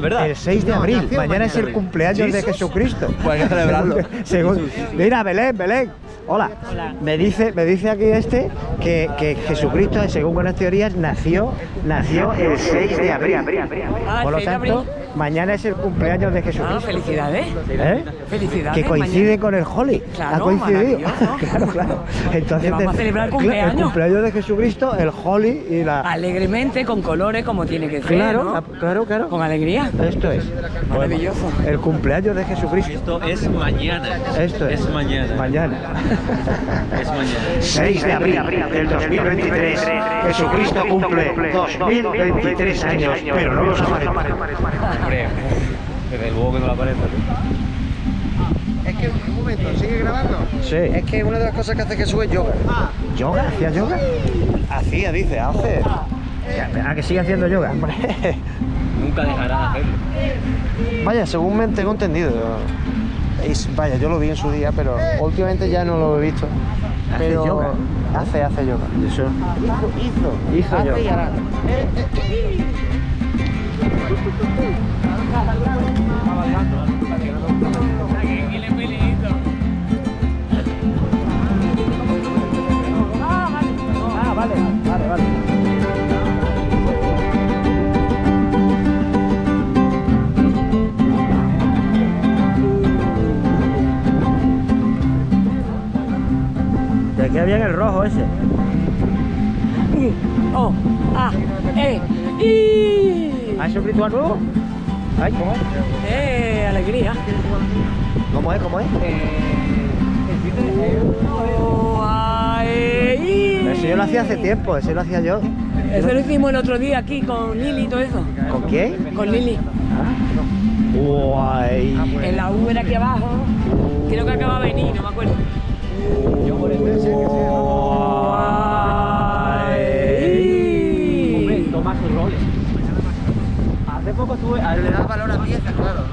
verdad. El 6 de No, abril. nació Mañana es el mañana. cumpleaños de Jesucristo. Pues hay que celebrarlo. Según- mira, Belén, Belén. Hola. Me dice, me dice aquí este que, que Jesucristo, según buenas teorías, nació, nació el 6 de abril. Ah, Por lo 6 de tanto, mañana es el cumpleaños de Ah, Jesucristo. felicidades. ¿Eh? Felicidades. Que coincide mañana. con el Holly. Claro, ha coincidido. claro, claro. Entonces, vamos a celebrar el cumpleaños. El cumpleaños de Jesucristo, el Holly y la. Alegremente, con colores, como tiene que ser. Claro, claro, claro. Con alegría. Esto es. Maravilloso. El cumpleaños de Jesucristo. Esto es mañana. Esto es. Es mañana. Mañana. Es mañana. 6 de abril del 2023. Jesucristo cumple 2023 años, pero no los. Hombre, desde luego que no lo aparece. Es que, un momento, ¿sigue grabando? Sí. Es que una de las cosas que hace Jesús es yoga. ¿Yoga? ¿Hacía yoga? Hacía, dice, hace. ¿A que sigue haciendo yoga? Nunca dejará de hacerlo. Vaya, según me tengo entendido. Es- vaya, yo lo vi en su día, pero últimamente ya no lo he visto. ¿Hace Pero yoga? Hace, hace yoga. Eso. Hizo, hizo. Hizo hace yoga. Queda bien el rojo ese. U, O, A, E, I. ¿Has hecho un ritual nuevo? Ay, ¿cómo es? Eh, alegría. ¿Cómo es? ¿Cómo es? O, A, E, I. Ese yo lo hacía hace tiempo, ese lo hacía yo. Eso lo hicimos el otro día aquí con Lili y todo eso. ¿Con quién? Con Lili. Guay. En la U era aquí abajo. Creo que acaba de venir, no me acuerdo. Hace poco estuve. Le da valor a piezas, claro.